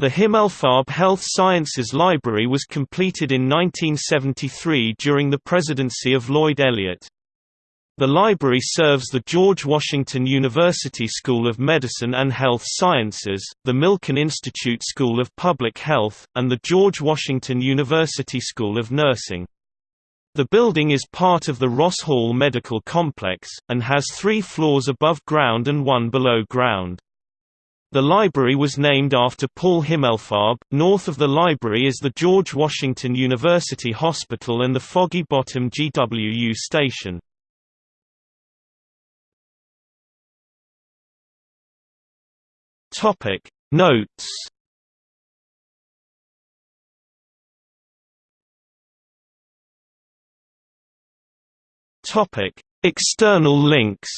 The Himmelfarb Health Sciences Library was completed in 1973 during the presidency of Lloyd Elliott. The library serves the George Washington University School of Medicine and Health Sciences, the Milken Institute School of Public Health, and the George Washington University School of Nursing. The building is part of the Ross Hall Medical Complex, and has three floors above ground and one below ground. The library was named after Paul Himmelfarb. North of the library is the George Washington University Hospital and the Foggy Bottom GWU station. Topic Notes Topic External links